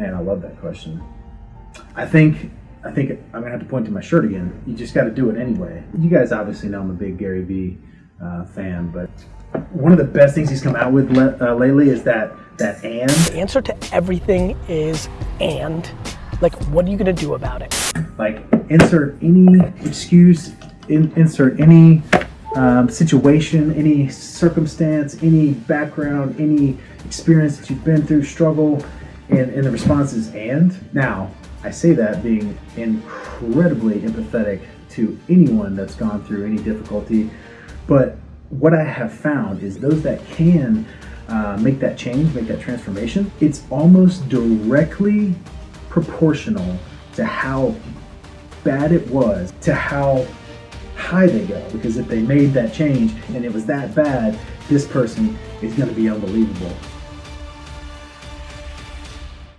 Man, I love that question. I think I think I'm gonna have to point to my shirt again. You just got to do it anyway. You guys obviously know I'm a big Gary Vee uh, fan, but one of the best things he's come out with uh, lately is that that and. The answer to everything is and. Like, what are you gonna do about it? Like insert any excuse, in, insert any um, situation, any circumstance, any background, any experience that you've been through, struggle, and, and the response is and. Now, I say that being incredibly empathetic to anyone that's gone through any difficulty, but what I have found is those that can uh, make that change, make that transformation, it's almost directly proportional to how bad it was to how high they go. Because if they made that change and it was that bad, this person is going to be unbelievable.